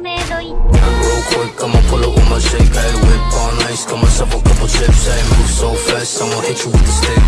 メイドイッ Real quick, I'ma pull up with my shake, hey, whip on ice, got myself a couple chips, I move so fast, I'ma hit you with the stick.